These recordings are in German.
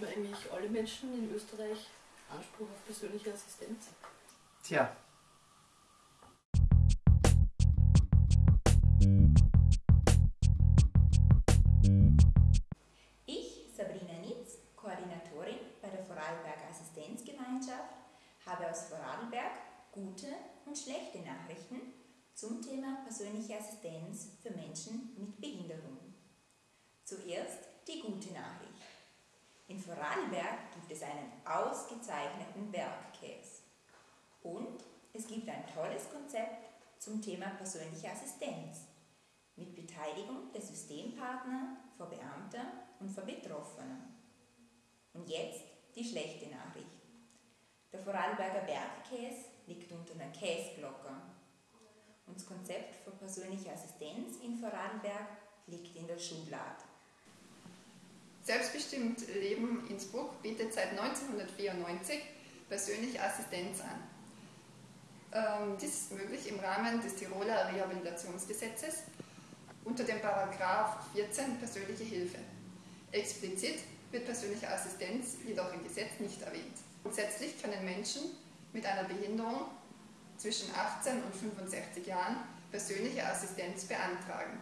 Haben eigentlich alle Menschen in Österreich Anspruch auf persönliche Assistenz? Tja. Ich, Sabrina Nitz, Koordinatorin bei der Vorarlberger Assistenzgemeinschaft, habe aus Vorarlberg gute und schlechte Nachrichten zum Thema persönliche Assistenz für Menschen mit Behinderung. Zuerst die gute Nachricht. In Vorarlberg gibt es einen ausgezeichneten Bergkäse. Und es gibt ein tolles Konzept zum Thema persönliche Assistenz mit Beteiligung der Systempartner, für Beamte und für Betroffene. Und jetzt die schlechte Nachricht. Der Vorarlberger Bergkäse liegt unter einer Käseglocke. Und das Konzept für persönliche Assistenz in Vorarlberg liegt in der Schublade. Selbstbestimmt Leben Innsbruck bietet seit 1994 persönliche Assistenz an. Ähm, dies ist möglich im Rahmen des Tiroler Rehabilitationsgesetzes unter dem Paragraph 14 persönliche Hilfe. Explizit wird persönliche Assistenz jedoch im Gesetz nicht erwähnt. Grundsätzlich können Menschen mit einer Behinderung zwischen 18 und 65 Jahren persönliche Assistenz beantragen.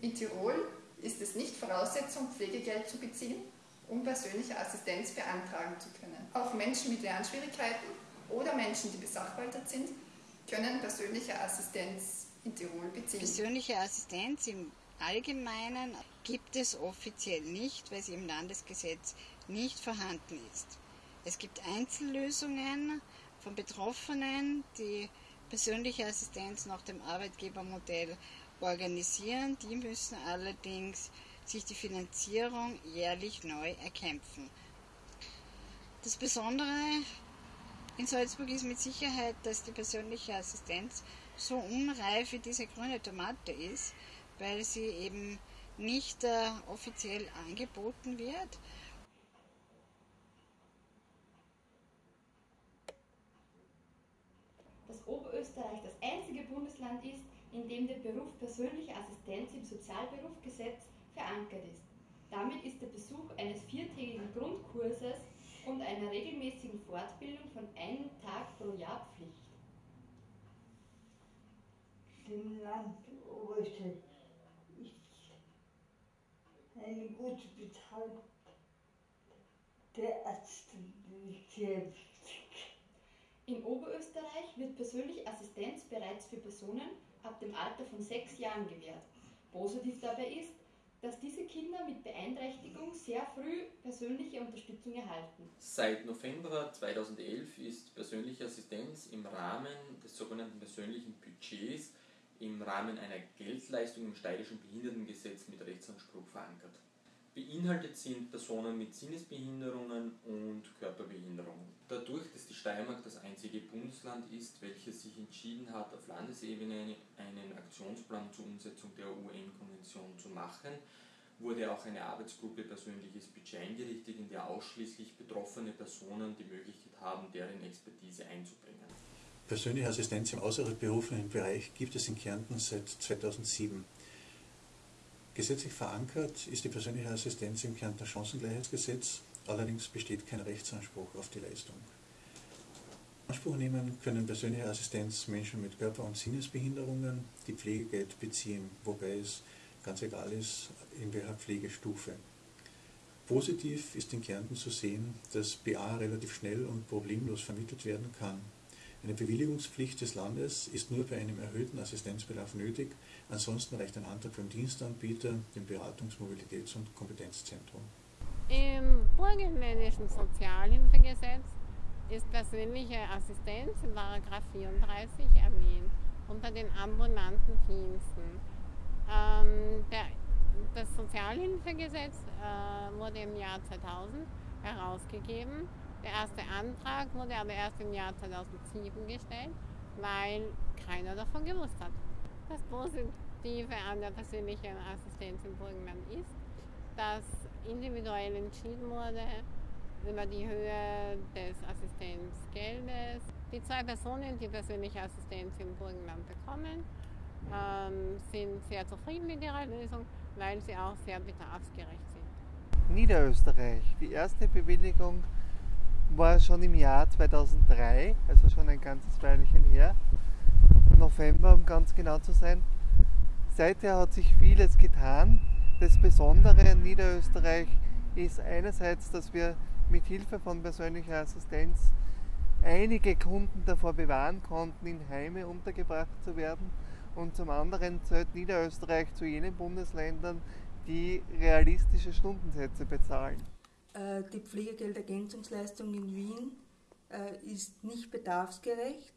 In Tirol ist es nicht Voraussetzung, Pflegegeld zu beziehen, um persönliche Assistenz beantragen zu können. Auch Menschen mit Lernschwierigkeiten oder Menschen, die besachwaltert sind, können persönliche Assistenz in Tirol beziehen. Persönliche Assistenz im Allgemeinen gibt es offiziell nicht, weil sie im Landesgesetz nicht vorhanden ist. Es gibt Einzellösungen von Betroffenen, die persönliche Assistenz nach dem Arbeitgebermodell organisieren. Die müssen allerdings sich die Finanzierung jährlich neu erkämpfen. Das Besondere in Salzburg ist mit Sicherheit, dass die persönliche Assistenz so unreif wie diese grüne Tomate ist, weil sie eben nicht äh, offiziell angeboten wird. Dass Oberösterreich das einzige Bundesland ist, in dem der Beruf persönliche Assistenz im Sozialberufgesetz verankert ist. Damit ist der Besuch eines viertägigen Grundkurses und einer regelmäßigen Fortbildung von einem Tag pro Jahr Pflicht. Dem Land Oberösterreich ist eine gute Bezahlung der Ärzte sehr wichtig. In Oberösterreich wird persönliche Assistenz bereits für Personen ab dem Alter von sechs Jahren gewährt. Positiv dabei ist, dass diese Kinder mit Beeinträchtigung sehr früh persönliche Unterstützung erhalten. Seit November 2011 ist persönliche Assistenz im Rahmen des sogenannten persönlichen Budgets im Rahmen einer Geldleistung im steirischen Behindertengesetz mit Rechtsanspruch verankert. Beinhaltet sind Personen mit Sinnesbehinderungen und Körperbehinderungen. Dadurch, dass die Steiermark das einzige Bundesland ist, welches sich entschieden hat, auf Landesebene einen Aktionsplan zur Umsetzung der UN-Konvention zu machen, wurde auch eine Arbeitsgruppe persönliches Budget eingerichtet, in der ausschließlich betroffene Personen die Möglichkeit haben, deren Expertise einzubringen. Persönliche Assistenz im außerberuflichen Bereich gibt es in Kärnten seit 2007. Gesetzlich verankert ist die persönliche Assistenz im Kärntner Chancengleichheitsgesetz, allerdings besteht kein Rechtsanspruch auf die Leistung. Anspruch nehmen können persönliche Assistenz Menschen mit Körper- und Sinnesbehinderungen, die Pflegegeld beziehen, wobei es ganz egal ist, in welcher Pflegestufe. Positiv ist in Kärnten zu sehen, dass BA relativ schnell und problemlos vermittelt werden kann. Eine Bewilligungspflicht des Landes ist nur bei einem erhöhten Assistenzbedarf nötig, ansonsten reicht ein Antrag beim Dienstanbieter, dem Beratungs-, Mobilitäts- und Kompetenzzentrum. Im burgenländischen Sozialhilfegesetz ist persönliche Assistenz in 34 erwähnt, unter den ambulanten Diensten. Ähm, der, das Sozialhilfegesetz äh, wurde im Jahr 2000 herausgegeben der erste Antrag wurde aber erst im Jahr 2007 gestellt, weil keiner davon gewusst hat. Das Positive an der persönlichen Assistenz im Burgenland ist, dass individuell entschieden wurde über die Höhe des Assistenzgeldes. Die zwei Personen, die persönliche Assistenz im Burgenland bekommen, ähm, sind sehr zufrieden mit ihrer Lösung, weil sie auch sehr bedarfsgerecht sind. Niederösterreich. Die erste Bewilligung war schon im Jahr 2003, also schon ein ganzes Weilchen her, November um ganz genau zu sein. Seither hat sich vieles getan. Das Besondere an Niederösterreich ist einerseits, dass wir mit Hilfe von persönlicher Assistenz einige Kunden davor bewahren konnten, in Heime untergebracht zu werden. Und zum anderen zählt Niederösterreich zu jenen Bundesländern, die realistische Stundensätze bezahlen. Äh, die Pflegegeldergänzungsleistung in Wien äh, ist nicht bedarfsgerecht,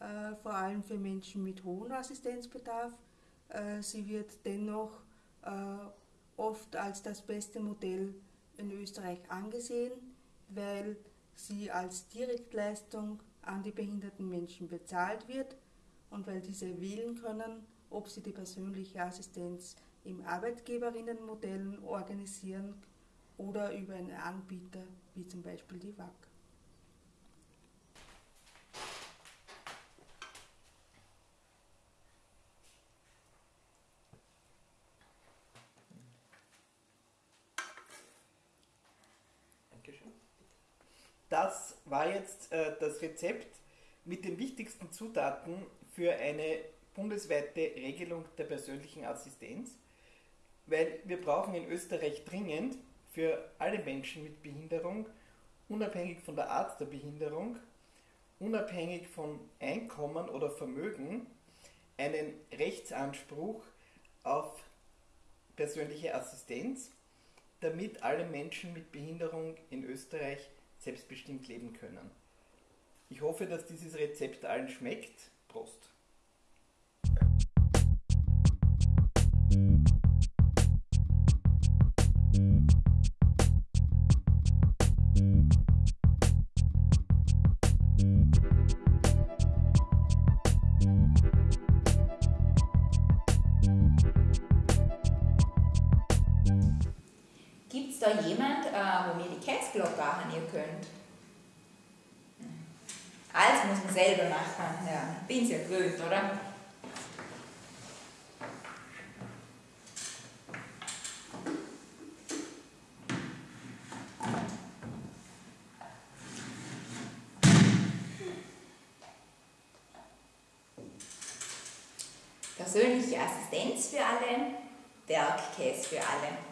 äh, vor allem für Menschen mit hohem Assistenzbedarf. Sie wird dennoch oft als das beste Modell in Österreich angesehen, weil sie als Direktleistung an die behinderten Menschen bezahlt wird und weil diese wählen können, ob sie die persönliche Assistenz im Arbeitgeberinnenmodellen organisieren oder über einen Anbieter wie zum Beispiel die WAG. Das war jetzt äh, das Rezept mit den wichtigsten Zutaten für eine bundesweite Regelung der persönlichen Assistenz, weil wir brauchen in Österreich dringend für alle Menschen mit Behinderung, unabhängig von der Art der Behinderung, unabhängig von Einkommen oder Vermögen, einen Rechtsanspruch auf persönliche Assistenz, damit alle Menschen mit Behinderung in Österreich selbstbestimmt leben können. Ich hoffe, dass dieses Rezept allen schmeckt. Prost! Käseglocke anhören könnt? Alles muss man selber machen. Ja, bin's ja gewöhnt, oder? Persönliche Assistenz für alle, Bergkäse für alle.